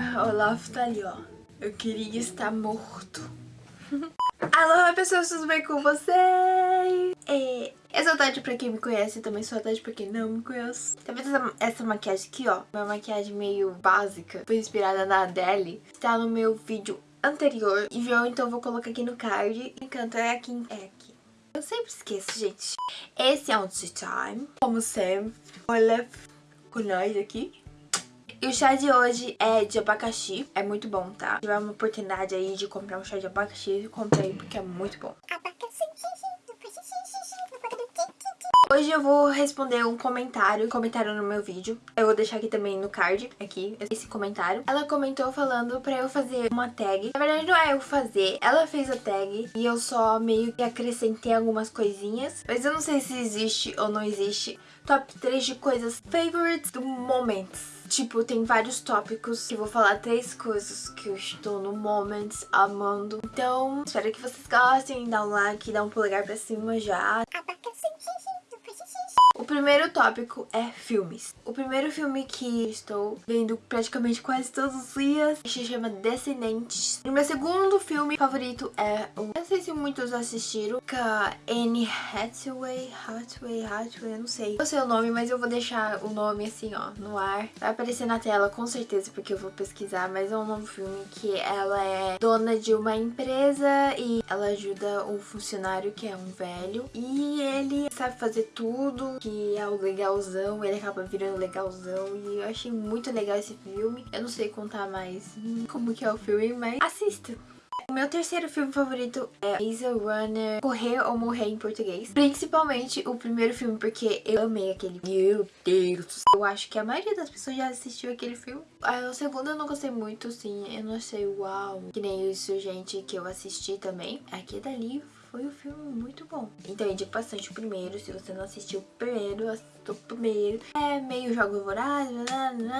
O Olaf tá ali, ó. Eu queria estar morto. Alô, pessoas, tudo bem com vocês? É, eu sou a Tati pra quem me conhece e também sou a Tati pra quem não me conhece. Tá vendo essa, essa maquiagem aqui, ó? Uma maquiagem meio básica, foi inspirada na Adele. Está no meu vídeo anterior e então eu vou colocar aqui no card. Encanto é aqui, é aqui. Eu sempre esqueço, gente. Esse é um tea time, como sempre. Olha com nós aqui. E o chá de hoje é de abacaxi. É muito bom, tá? Se tiver uma oportunidade aí de comprar um chá de abacaxi, compre aí porque é muito bom. Hoje eu vou responder um comentário, comentário no meu vídeo. Eu vou deixar aqui também no card, aqui, esse comentário. Ela comentou falando pra eu fazer uma tag. Na verdade não é eu fazer, ela fez a tag e eu só meio que acrescentei algumas coisinhas. Mas eu não sei se existe ou não existe. Top 3 de coisas favorites do momento. Tipo, tem vários tópicos que eu vou falar três coisas que eu estou no moment amando. Então, espero que vocês gostem, dá um like, dá um polegar pra cima já. O primeiro tópico é filmes. O primeiro filme que estou vendo praticamente quase todos os dias se chama Descendentes. O meu segundo filme favorito é um... Não sei se muitos assistiram, com a Anne Hathaway, Hathaway, Hathaway, eu não sei. Não sei o nome, mas eu vou deixar o nome assim, ó, no ar. Vai aparecer na tela com certeza, porque eu vou pesquisar, mas é um novo filme que ela é dona de uma empresa e ela ajuda um funcionário que é um velho. E ele sabe fazer tudo, que é o legalzão, ele acaba virando legalzão e eu achei muito legal esse filme. Eu não sei contar mais como que é o filme, mas assista! O meu terceiro filme favorito é Maze Runner Correr ou Morrer em português. Principalmente o primeiro filme, porque eu amei aquele Meu Deus! Eu acho que a maioria das pessoas já assistiu aquele filme. Ah, o segundo eu não gostei muito, sim. Eu não sei, uau. Que nem isso, gente, que eu assisti também. Aqui dali foi um filme muito bom. Então eu indico bastante o primeiro, se você não assistiu o primeiro, assista o primeiro. É meio jogo voraz,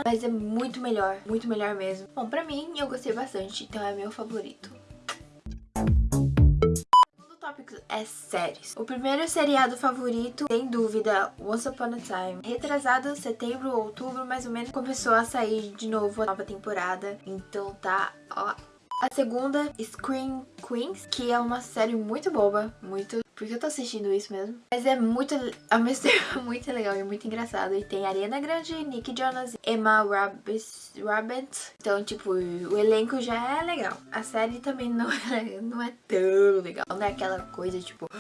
mas é muito melhor, muito melhor mesmo. Bom, pra mim eu gostei bastante, então é meu favorito é séries. O primeiro seriado favorito, sem dúvida, Once Upon a Time. Retrasado, setembro, outubro, mais ou menos, começou a sair de novo a nova temporada. Então tá, ó, a segunda, Scream Queens, que é uma série muito boba, muito... Porque eu tô assistindo isso mesmo. Mas é muito, ao mesmo tempo, muito legal e muito engraçado. E tem Ariana Grande, Nick Jonas, Emma Rabbit. Então, tipo, o elenco já é legal. A série também não é, não é tão legal. Não é aquela coisa, tipo...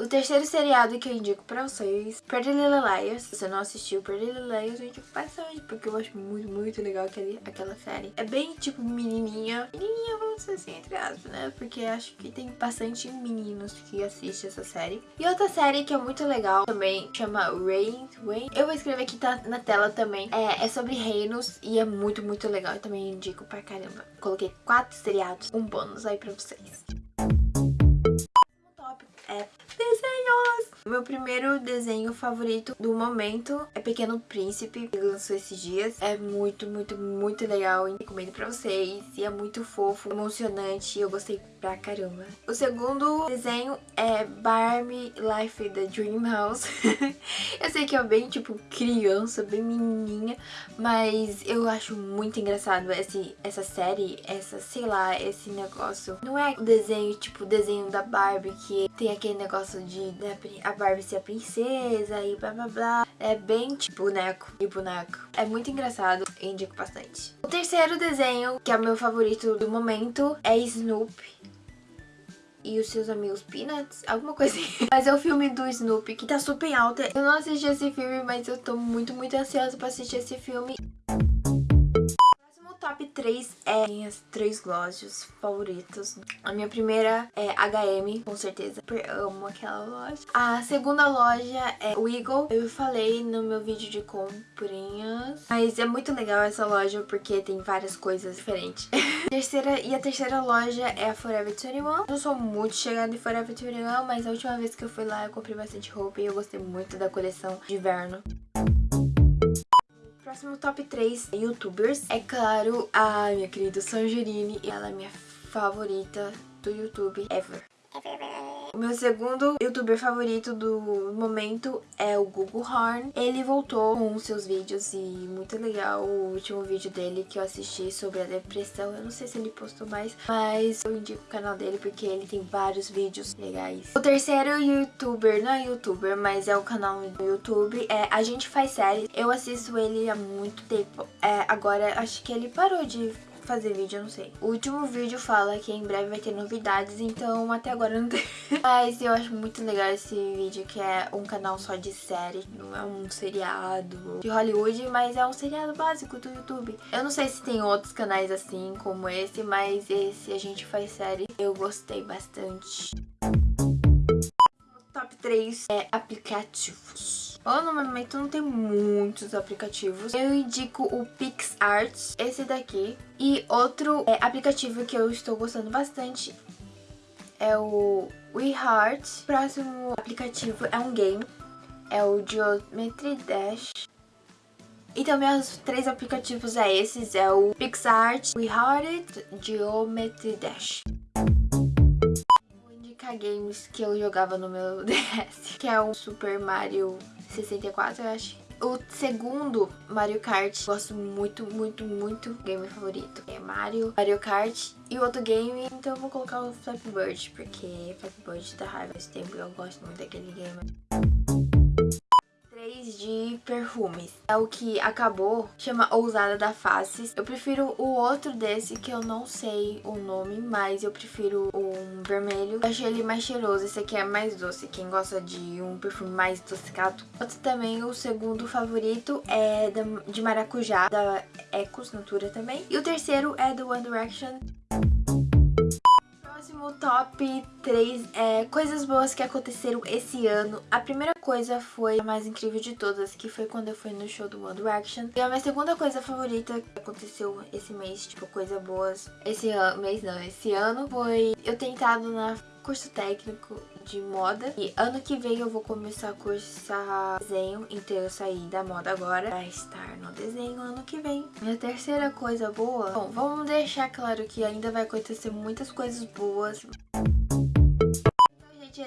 O terceiro seriado que eu indico pra vocês, Pretty Little Liars. Se você não assistiu Pretty Little Liars, eu indico bastante, porque eu acho muito, muito legal aquele, aquela série. É bem, tipo, menininha. Menininha, vamos dizer assim, entre aspas, né? Porque acho que tem bastante meninos que assistem essa série. E outra série que é muito legal também, chama Rain. Rain. Eu vou escrever aqui tá na tela também. É, é sobre reinos e é muito, muito legal. Eu também indico pra caramba. Coloquei quatro seriados, um bônus aí pra vocês primeiro desenho favorito do momento é Pequeno Príncipe, que lançou esses dias. É muito, muito, muito legal recomendo pra vocês. E é muito fofo, emocionante eu gostei pra caramba. O segundo desenho é Barbie Life the Dream House. eu sei que é bem, tipo, criança, bem menininha, mas eu acho muito engraçado esse, essa série, essa, sei lá, esse negócio. Não é o desenho, tipo, o desenho da Barbie que tem aquele negócio de né, a Barbie ser princesa e blá blá blá. É bem, tipo, boneco e boneco. É muito engraçado, indico bastante. O terceiro desenho, que é o meu favorito do momento, é Snoopy e os seus amigos Peanuts, alguma coisa assim. Mas é o filme do Snoopy, que tá super alta. Eu não assisti esse filme, mas eu tô muito, muito ansiosa pra assistir esse filme 3 é minhas três lojas favoritas. A minha primeira é H&M, com certeza. Eu amo aquela loja. A segunda loja é o Eagle. Eu falei no meu vídeo de comprinhas. Mas é muito legal essa loja porque tem várias coisas diferentes. terceira, e a terceira loja é a Forever 21. Eu não sou muito chegada em Forever 21, mas a última vez que eu fui lá eu comprei bastante roupa e eu gostei muito da coleção de inverno. Próximo top 3 youtubers. É claro, a minha querida Sangerini. Ela é minha favorita do YouTube ever. O meu segundo youtuber favorito do momento é o Google Horn. Ele voltou com seus vídeos e muito legal o último vídeo dele que eu assisti sobre a depressão. Eu não sei se ele postou mais, mas eu indico o canal dele porque ele tem vários vídeos legais. O terceiro youtuber, não é youtuber, mas é o canal do YouTube, é A Gente Faz Séries. Eu assisto ele há muito tempo. É, agora acho que ele parou de fazer vídeo, eu não sei. O último vídeo fala que em breve vai ter novidades, então até agora não tem. Mas eu acho muito legal esse vídeo, que é um canal só de série, não é um seriado de Hollywood, mas é um seriado básico do YouTube. Eu não sei se tem outros canais assim, como esse, mas esse a gente faz série. Eu gostei bastante. Top 3 é aplicativos. Bom, no momento não tem muitos aplicativos. Eu indico o PixArt, esse daqui. E outro é, aplicativo que eu estou gostando bastante é o WeHeart. Próximo aplicativo é um game, é o Geometry Dash. Então, meus três aplicativos é esses, é o PixArt, WeHeart, Geometry Dash games que eu jogava no meu DS, que é o Super Mario 64, eu acho. O segundo, Mario Kart, gosto muito, muito, muito. Game favorito é Mario, Mario Kart. E o outro game, então eu vou colocar o Flappy Bird, porque Flappy Bird dá raiva esse tempo eu gosto muito daquele game de perfumes. É o que acabou, chama Ousada da Faces. Eu prefiro o outro desse, que eu não sei o nome, mas eu prefiro um vermelho. Eu achei ele mais cheiroso, esse aqui é mais doce, quem gosta de um perfume mais adocicado. Outro também, o segundo favorito é de maracujá, da Ecos Natura também. E o terceiro é do One Direction próximo top 3 é coisas boas que aconteceram esse ano. A primeira coisa foi a mais incrível de todas, que foi quando eu fui no show do One Direction. E a minha segunda coisa favorita que aconteceu esse mês, tipo, coisas boas, esse ano, mês não, esse ano, foi eu tentado na curso técnico de moda. E ano que vem eu vou começar a cursar desenho, então eu saí da moda agora pra estar no desenho ano que vem. Minha terceira coisa boa... Bom, vamos deixar claro que ainda vai acontecer muitas coisas boas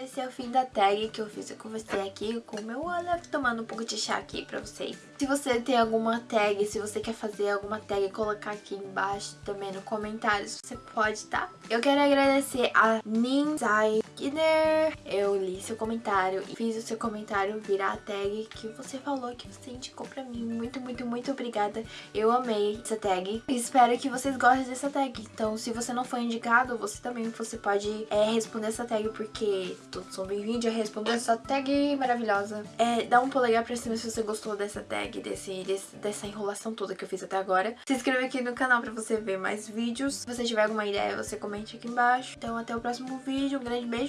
esse é o fim da tag que eu fiz com você aqui, com o meu olho, tomando um pouco de chá aqui pra vocês. Se você tem alguma tag, se você quer fazer alguma tag, colocar aqui embaixo também no comentários, você pode, tá? Eu quero agradecer a Ninzai Kidder. Eu li seu comentário e fiz o seu comentário virar a tag que você falou que você indicou pra mim. Muito, muito, muito obrigada. Eu amei essa tag. Espero que vocês gostem dessa tag. Então, se você não foi indicado, você também você pode é, responder essa tag porque todos são bem-vindos a responder essa tag maravilhosa. É, dá um polegar pra cima se você gostou dessa tag, desse, desse, dessa enrolação toda que eu fiz até agora. Se inscreva aqui no canal pra você ver mais vídeos. Se você tiver alguma ideia, você comente aqui embaixo. Então até o próximo vídeo, um grande beijo.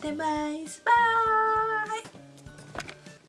でバイスバイ。